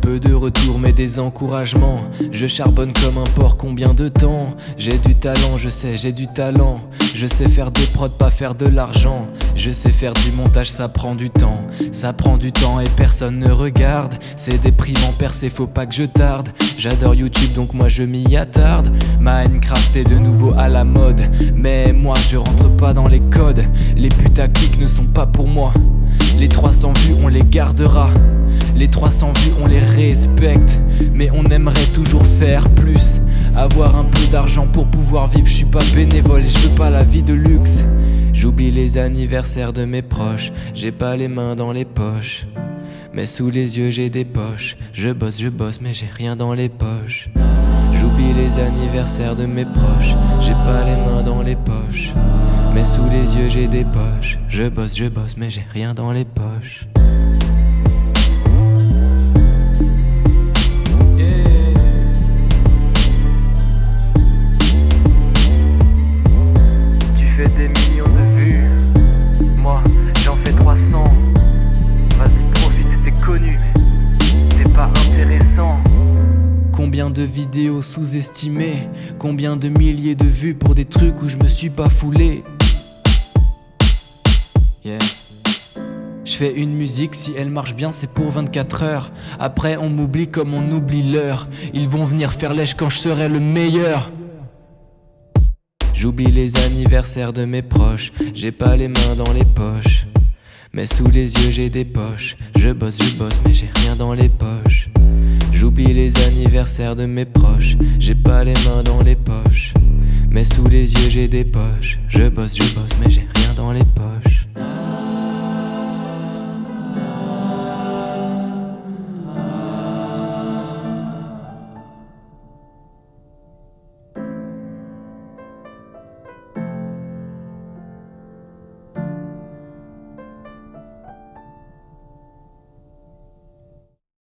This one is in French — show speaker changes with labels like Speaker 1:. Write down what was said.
Speaker 1: Peu de retours mais des encouragements. Je charbonne comme un porc combien de temps J'ai du talent je sais j'ai du talent. Je sais faire des prods pas faire de l'argent. Je sais faire du montage ça prend du temps. Ça prend du temps et personne ne regarde. C'est déprimant percé faut pas que je tarde. J'adore YouTube donc moi je m'y attarde. Minecraft est de nouveau à la mode. Mais moi je rentre pas dans les codes. Les putaclics ne sont pas pour moi Les 300 vues on les gardera. Les 300 vues on les respecte. Mais on aimerait toujours faire plus. Avoir un peu d'argent pour pouvoir vivre. Je suis pas bénévole et je veux pas la vie de luxe. J'oublie les anniversaires de mes proches. J'ai pas les mains dans les poches. Mais sous les yeux j'ai des poches. Je bosse, je bosse mais j'ai rien dans les poches. J'oublie les anniversaires de mes proches. J'ai pas les mains dans les poches Mais sous les yeux j'ai des poches. Je bosse, je bosse mais j'ai rien dans les poches.
Speaker 2: Tu fais des millions de vues, moi j'en fais 300. Vas-y profite, t'es connu, t'es pas intéressant.
Speaker 1: Combien de vidéos sous-estimées? Combien de milliers de vues pour des trucs où je me suis pas foulé? Yeah. Je fais une musique, si elle marche bien c'est pour 24 heures. Après on m'oublie comme on oublie l'heure. Ils vont venir faire lèche quand je serai le meilleur. J'oublie les anniversaires de mes proches. J'ai pas les mains dans les poches. Mais sous les yeux j'ai des poches. Je bosse, je bosse mais j'ai rien dans les poches. J'oublie les anniversaires de mes proches. J'ai pas les mains dans les poches. Mais sous les yeux j'ai des poches. Je bosse, je bosse mais j'ai rien dans les poches